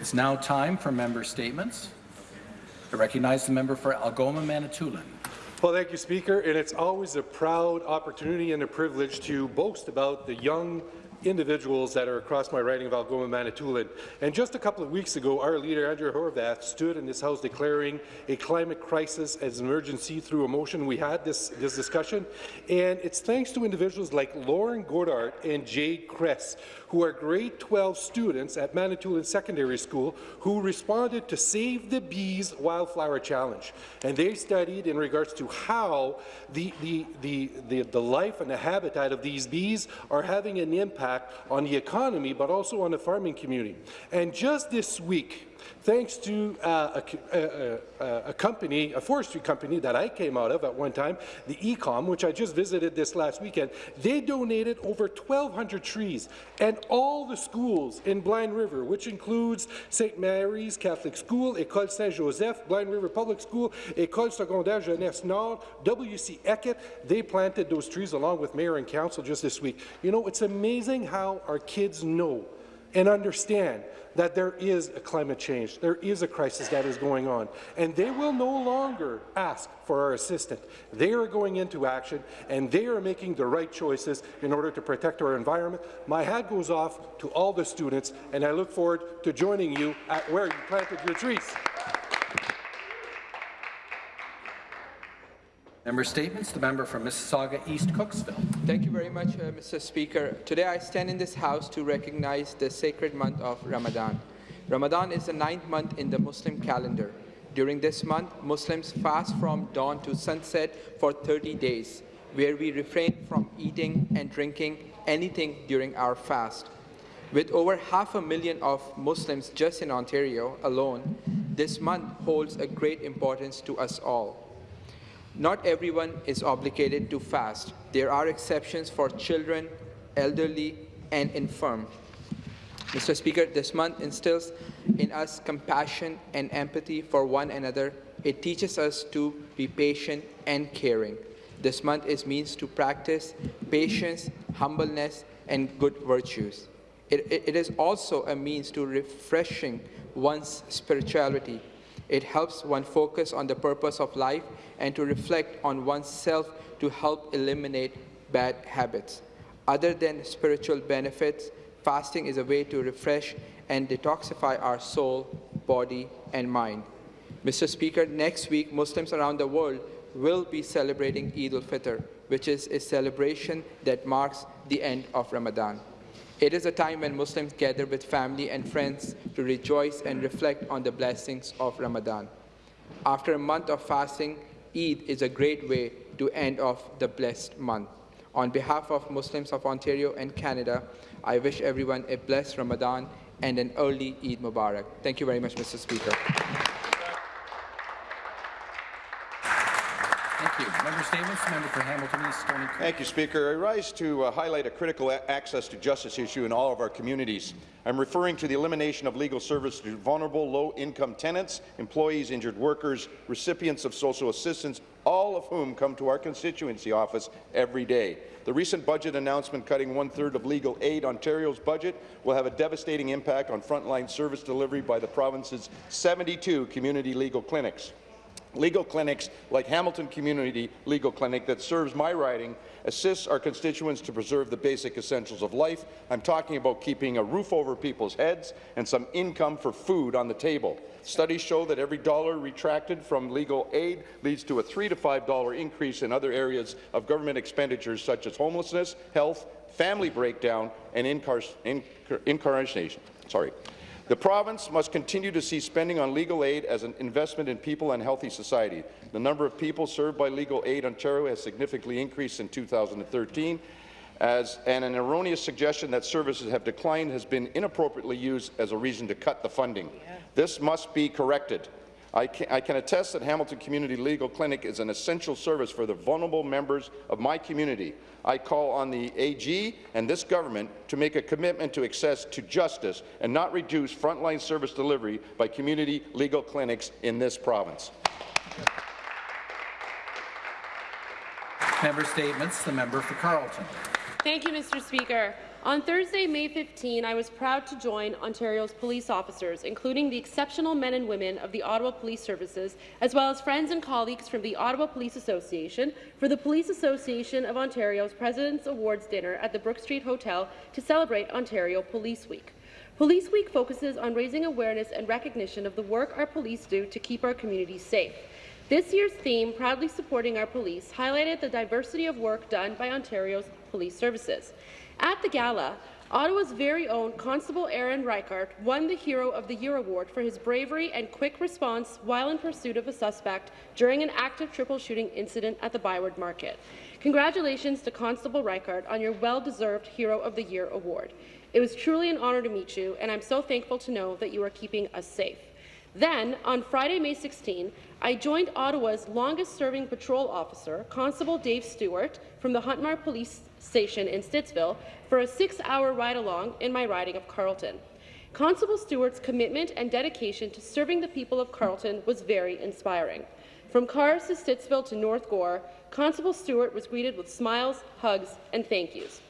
It's now time for member statements. I recognize the member for Algoma Manitoulin. Well, thank you, Speaker. And it's always a proud opportunity and a privilege to boast about the young individuals that are across my riding of Algoma, Manitoulin. And just a couple of weeks ago, our leader, Andrea Horwath, stood in this House declaring a climate crisis as an emergency through a motion. We had this, this discussion, and it's thanks to individuals like Lauren Godart and Jade Kress, who are grade 12 students at Manitoulin Secondary School who responded to Save the Bees Wildflower Challenge. And they studied in regards to how the, the, the, the, the life and the habitat of these bees are having an impact on the economy, but also on the farming community. And just this week, thanks to uh, a, a, uh, uh, uh, a, company, a forestry company that I came out of at one time, the EACOM, which I just visited this last weekend, they donated over 1,200 trees, and all the schools in Blind River, which includes St. Mary's Catholic School, École Saint-Joseph, Blind River Public School, École Secondaire Jeunesse Nord, W.C. Eaket, they planted those trees along with mayor and council just this week. You know, it's amazing how our kids know and understand that there is a climate change, there is a crisis that is going on, and they will no longer ask for our assistance. They are going into action, and they are making the right choices in order to protect our environment. My hat goes off to all the students, and I look forward to joining you at where you planted your trees. Member Statements. The member from Mississauga East Cooksville. Thank you very much, uh, Mr. Speaker. Today I stand in this House to recognize the sacred month of Ramadan. Ramadan is the ninth month in the Muslim calendar. During this month, Muslims fast from dawn to sunset for 30 days, where we refrain from eating and drinking anything during our fast. With over half a million of Muslims just in Ontario alone, this month holds a great importance to us all. Not everyone is obligated to fast. There are exceptions for children, elderly, and infirm. Mr. Speaker, this month instills in us compassion and empathy for one another. It teaches us to be patient and caring. This month is means to practice patience, humbleness, and good virtues. It, it, it is also a means to refreshing one's spirituality it helps one focus on the purpose of life and to reflect on oneself to help eliminate bad habits. Other than spiritual benefits, fasting is a way to refresh and detoxify our soul, body, and mind. Mr. Speaker, next week, Muslims around the world will be celebrating Eid al-Fitr, which is a celebration that marks the end of Ramadan. It is a time when Muslims gather with family and friends to rejoice and reflect on the blessings of Ramadan. After a month of fasting, Eid is a great way to end off the blessed month. On behalf of Muslims of Ontario and Canada, I wish everyone a blessed Ramadan and an early Eid Mubarak. Thank you very much, Mr. Speaker. Member. For Hamilton East, Stoney Creek. Thank you, Speaker. I rise to uh, highlight a critical access to justice issue in all of our communities. I'm referring to the elimination of legal service to vulnerable, low-income tenants, employees, injured workers, recipients of social assistance, all of whom come to our constituency office every day. The recent budget announcement cutting one-third of Legal Aid Ontario's budget will have a devastating impact on frontline service delivery by the province's 72 community legal clinics. Legal clinics like Hamilton Community Legal Clinic that serves my riding assists our constituents to preserve the basic essentials of life. I'm talking about keeping a roof over people's heads and some income for food on the table. Studies show that every dollar retracted from legal aid leads to a $3 to $5 increase in other areas of government expenditures such as homelessness, health, family breakdown, and incarceration. Sorry. The province must continue to see spending on legal aid as an investment in people and healthy society. The number of people served by Legal Aid Ontario has significantly increased in 2013, as, and an erroneous suggestion that services have declined has been inappropriately used as a reason to cut the funding. Yeah. This must be corrected. I can, I can, attest that Hamilton Community Legal Clinic is an essential service for the vulnerable members of my community. I call on the AG and this government to make a commitment to access to justice and not reduce frontline service delivery by community legal clinics in this province. Member statements. The member for Carleton. Thank you, Mr. Speaker. On Thursday, May 15, I was proud to join Ontario's police officers, including the exceptional men and women of the Ottawa Police Services, as well as friends and colleagues from the Ottawa Police Association, for the Police Association of Ontario's President's Awards dinner at the Brook Street Hotel to celebrate Ontario Police Week. Police Week focuses on raising awareness and recognition of the work our police do to keep our communities safe. This year's theme, Proudly Supporting Our Police, highlighted the diversity of work done by Ontario's police services. At the gala, Ottawa's very own Constable Aaron Reichart won the Hero of the Year award for his bravery and quick response while in pursuit of a suspect during an active triple shooting incident at the Byward Market. Congratulations to Constable Reichart on your well-deserved Hero of the Year award. It was truly an honour to meet you, and I'm so thankful to know that you are keeping us safe. Then, on Friday, May 16, I joined Ottawa's longest-serving patrol officer, Constable Dave Stewart, from the Huntmar Police Station in Stittsville, for a six-hour ride-along in my riding of Carleton. Constable Stewart's commitment and dedication to serving the people of Carleton was very inspiring. From Carp to Stittsville to North Gore, Constable Stewart was greeted with smiles, hugs, and thank yous.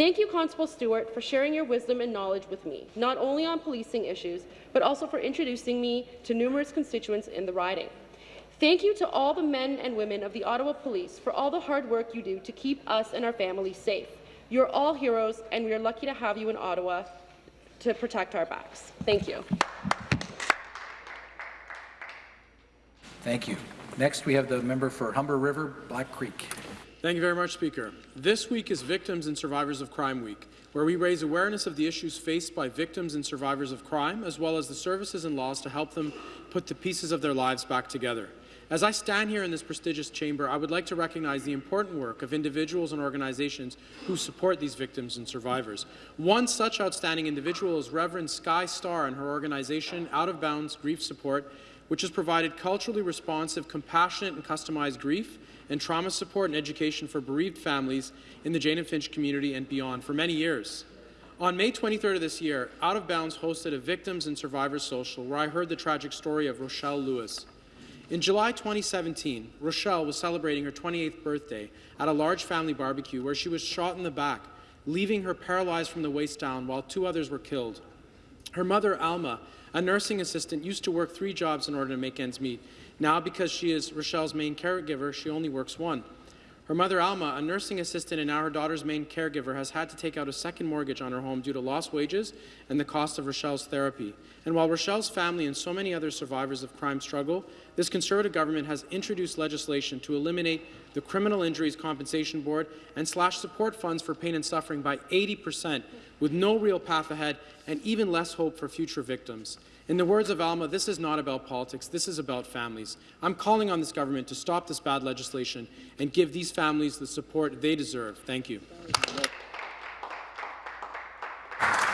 Thank you, Constable Stewart, for sharing your wisdom and knowledge with me, not only on policing issues, but also for introducing me to numerous constituents in the riding. Thank you to all the men and women of the Ottawa Police for all the hard work you do to keep us and our families safe. You're all heroes, and we are lucky to have you in Ottawa to protect our backs. Thank you. Thank you. Next, we have the member for Humber River, Black Creek. Thank you very much, Speaker. This week is Victims and Survivors of Crime Week, where we raise awareness of the issues faced by victims and survivors of crime, as well as the services and laws to help them put the pieces of their lives back together. As I stand here in this prestigious chamber, I would like to recognize the important work of individuals and organizations who support these victims and survivors. One such outstanding individual is Reverend Sky Starr and her organization, Out of Bounds Grief Support, which has provided culturally responsive, compassionate and customized grief and trauma support and education for bereaved families in the Jane and Finch community and beyond for many years. On May 23rd of this year, Out of Bounds hosted a Victims and Survivors Social where I heard the tragic story of Rochelle Lewis. In July 2017, Rochelle was celebrating her 28th birthday at a large family barbecue where she was shot in the back, leaving her paralyzed from the waist down while two others were killed. Her mother, Alma, a nursing assistant, used to work three jobs in order to make ends meet. Now, because she is Rochelle's main caregiver, she only works one. Her mother, Alma, a nursing assistant and now her daughter's main caregiver, has had to take out a second mortgage on her home due to lost wages and the cost of Rochelle's therapy. And while Rochelle's family and so many other survivors of crime struggle, this Conservative government has introduced legislation to eliminate the Criminal Injuries Compensation Board and slash support funds for pain and suffering by 80 percent, with no real path ahead and even less hope for future victims. In the words of Alma, this is not about politics, this is about families. I'm calling on this government to stop this bad legislation and give these families the support they deserve. Thank you.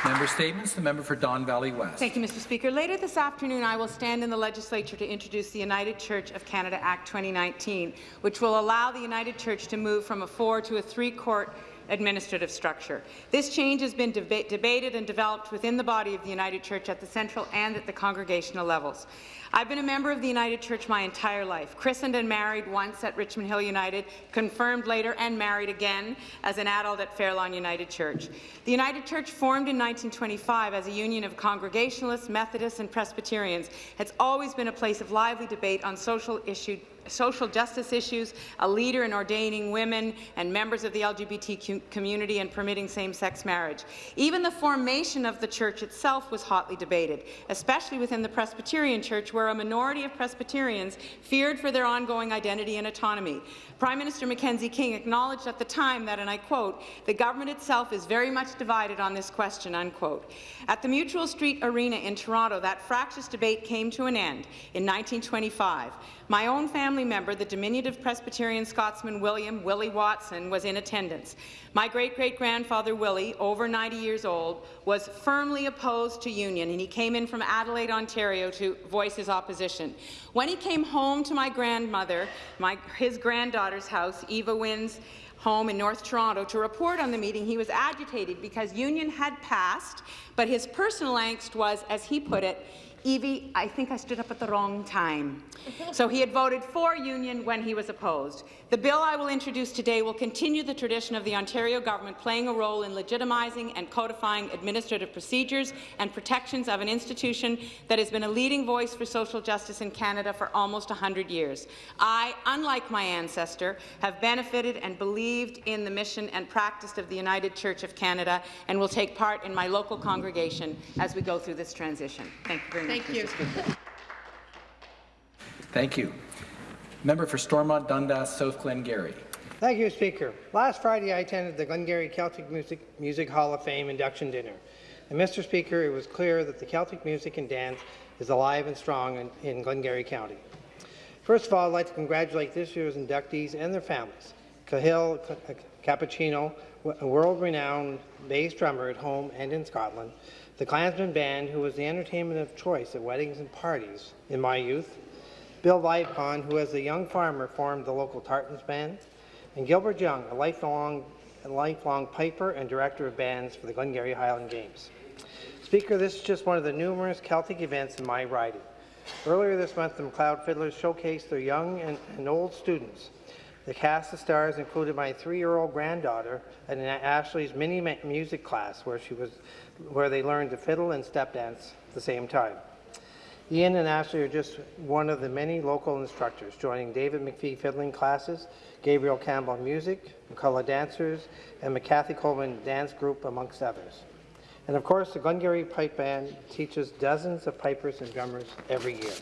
Member statements. The member for Don Valley West. Thank you, Mr. Speaker. Later this afternoon, I will stand in the legislature to introduce the United Church of Canada Act 2019, which will allow the United Church to move from a four to a three-court administrative structure. This change has been deba debated and developed within the body of the United Church at the central and at the congregational levels. I've been a member of the United Church my entire life, christened and married once at Richmond Hill United, confirmed later and married again as an adult at Fairlawn United Church. The United Church, formed in 1925 as a union of Congregationalists, Methodists and Presbyterians, has always been a place of lively debate on social issues social justice issues, a leader in ordaining women and members of the LGBT community and permitting same-sex marriage. Even the formation of the church itself was hotly debated, especially within the Presbyterian Church, where a minority of Presbyterians feared for their ongoing identity and autonomy. Prime Minister Mackenzie King acknowledged at the time that, and I quote, the government itself is very much divided on this question, unquote. At the Mutual Street Arena in Toronto, that fractious debate came to an end in 1925. My own family member, the diminutive Presbyterian Scotsman William Willie Watson, was in attendance. My great-great-grandfather Willie, over 90 years old, was firmly opposed to union, and he came in from Adelaide, Ontario to voice his opposition. When he came home to my grandmother, my, his granddaughter's house, Eva Wynn's home in North Toronto, to report on the meeting, he was agitated because union had passed, but his personal angst was, as he put it, Evie, I think I stood up at the wrong time. So he had voted for union when he was opposed. The bill I will introduce today will continue the tradition of the Ontario government playing a role in legitimizing and codifying administrative procedures and protections of an institution that has been a leading voice for social justice in Canada for almost 100 years. I, unlike my ancestor, have benefited and believed in the mission and practice of the United Church of Canada and will take part in my local congregation as we go through this transition. Thank you very much. Thank you. Speaker. Thank you. Member for Stormont Dundas South Glengarry. Thank you, Speaker. Last Friday, I attended the Glengarry Celtic Music, Music Hall of Fame induction dinner. And, Mr. Speaker, it was clear that the Celtic music and dance is alive and strong in, in Glengarry County. First of all, I'd like to congratulate this year's inductees and their families. Cahill Cappuccino, a world-renowned bass drummer at home and in Scotland, the Klansman Band, who was the entertainment of choice at weddings and parties in my youth, Bill Vipon, who as a young farmer formed the local Tartans Band, and Gilbert Young, a lifelong, a lifelong piper and director of bands for the Glengarry Highland Games. Speaker, this is just one of the numerous Celtic events in my riding. Earlier this month, the McLeod Fiddlers showcased their young and, and old students. The cast of stars included my three-year-old granddaughter in Ashley's mini music class, where she was, where they learned to fiddle and step dance at the same time. Ian and Ashley are just one of the many local instructors, joining David McPhee fiddling classes, Gabriel Campbell music, McCullough dancers, and McCarthy Coleman dance group, amongst others. And of course, the Glengarry Pipe Band teaches dozens of pipers and drummers every year.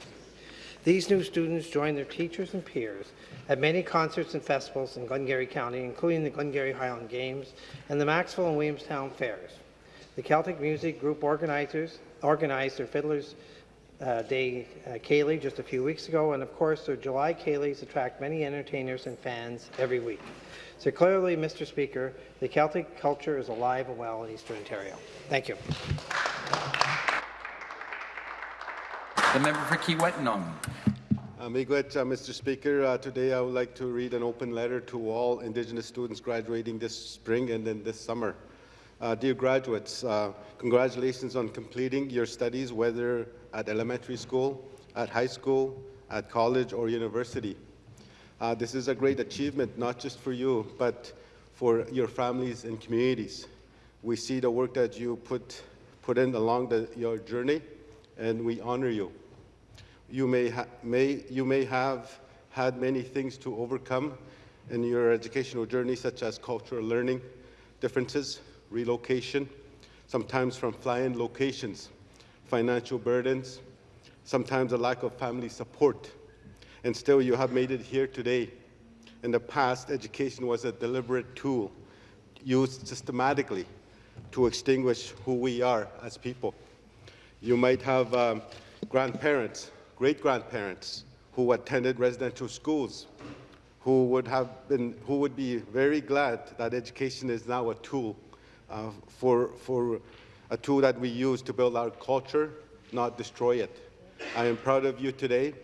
These new students join their teachers and peers at many concerts and festivals in Glengarry County, including the Glengarry Highland Games and the Maxwell and Williamstown Fairs. The Celtic Music Group organizers organized their Fiddlers uh, Day uh, Ceilidh just a few weeks ago, and of course their July Ceilidhs attract many entertainers and fans every week. So clearly, Mr. Speaker, the Celtic culture is alive and well in Eastern Ontario. Thank you. The member for. Uh, Miigwech, uh, Mr. Speaker, uh, today I would like to read an open letter to all Indigenous students graduating this spring and then this summer. Uh, dear graduates, uh, congratulations on completing your studies, whether at elementary school, at high school, at college, or university. Uh, this is a great achievement, not just for you, but for your families and communities. We see the work that you put, put in along the, your journey, and we honor you. You may, may, you may have had many things to overcome in your educational journey, such as cultural learning differences, relocation, sometimes from fly-in locations, financial burdens, sometimes a lack of family support. And still you have made it here today. In the past, education was a deliberate tool used systematically to extinguish who we are as people. You might have um, grandparents, great-grandparents who attended residential schools, who would, have been, who would be very glad that education is now a tool uh, for, for a tool that we use to build our culture, not destroy it. I am proud of you today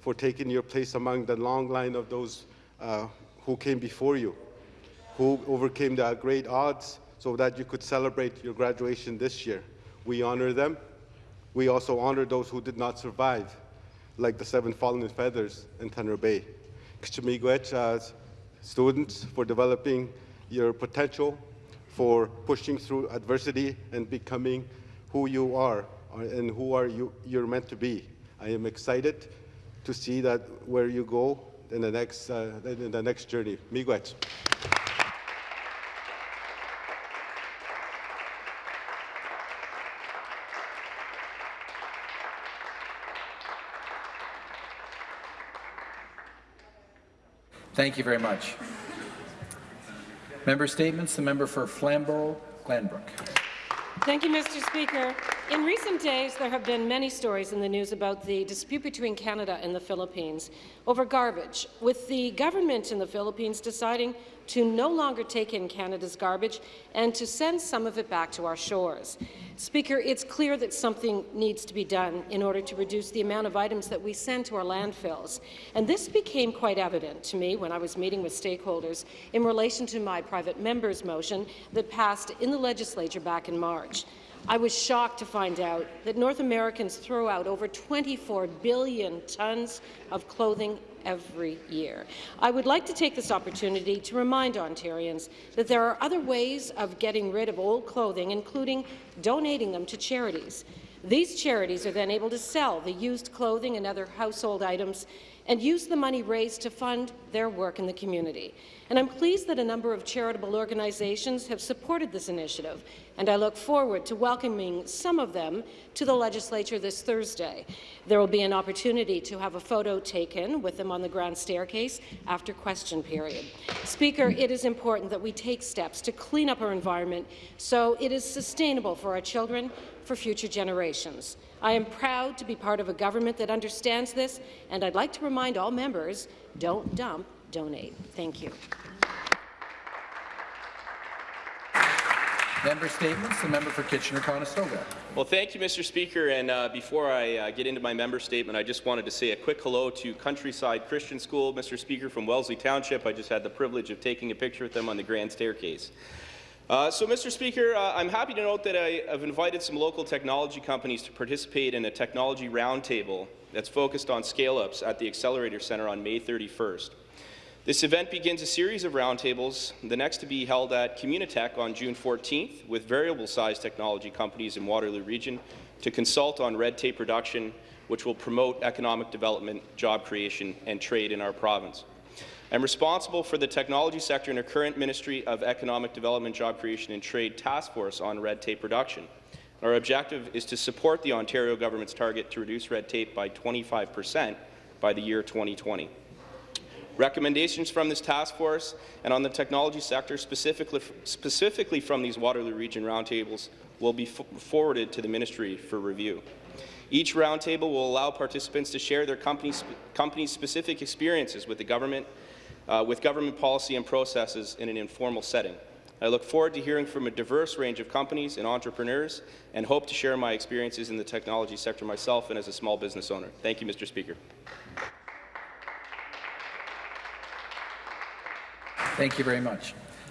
for taking your place among the long line of those uh, who came before you, who overcame the great odds so that you could celebrate your graduation this year. We honor them. We also honor those who did not survive, like the seven fallen feathers in Thunder Bay. Kchimigwech, as students, for developing your potential, for pushing through adversity and becoming who you are uh, and who are you, you're meant to be. I am excited to see that where you go in the next, uh, in the next journey. Miigwech. Thank you very much. Member statements. The member for Flamborough-Glanbrook. Thank you, Mr. Speaker. In recent days, there have been many stories in the news about the dispute between Canada and the Philippines over garbage, with the government in the Philippines deciding to no longer take in Canada's garbage and to send some of it back to our shores. Speaker, it's clear that something needs to be done in order to reduce the amount of items that we send to our landfills. And this became quite evident to me when I was meeting with stakeholders in relation to my private member's motion that passed in the legislature back in March. I was shocked to find out that North Americans throw out over 24 billion tons of clothing every year. I would like to take this opportunity to remind Ontarians that there are other ways of getting rid of old clothing, including donating them to charities. These charities are then able to sell the used clothing and other household items and use the money raised to fund their work in the community. And I'm pleased that a number of charitable organizations have supported this initiative, and I look forward to welcoming some of them to the legislature this Thursday. There will be an opportunity to have a photo taken with them on the grand staircase after question period. Speaker, it is important that we take steps to clean up our environment so it is sustainable for our children for future generations. I am proud to be part of a government that understands this, and I'd like to remind all members, don't dump, donate. Thank you. Member statements. The member for Kitchener-Conestoga. Well, thank you, Mr. Speaker. And uh, before I uh, get into my member statement, I just wanted to say a quick hello to Countryside Christian School, Mr. Speaker, from Wellesley Township. I just had the privilege of taking a picture with them on the grand staircase. Uh, so, Mr. Speaker, uh, I'm happy to note that I have invited some local technology companies to participate in a technology roundtable that's focused on scale-ups at the Accelerator Centre on May 31st. This event begins a series of roundtables, the next to be held at Communitech on June 14th, with variable-sized technology companies in Waterloo Region to consult on red tape reduction, which will promote economic development, job creation, and trade in our province. I'm responsible for the technology sector in our current Ministry of Economic Development, Job Creation and Trade Task Force on red tape reduction. Our objective is to support the Ontario government's target to reduce red tape by 25 per cent by the year 2020. Recommendations from this task force and on the technology sector, specifically, specifically from these Waterloo Region roundtables, will be forwarded to the Ministry for review. Each roundtable will allow participants to share their company's, company's specific experiences with the government, uh, with government policy and processes in an informal setting. I look forward to hearing from a diverse range of companies and entrepreneurs and hope to share my experiences in the technology sector myself and as a small business owner. Thank you, Mr. Speaker. Thank you very much.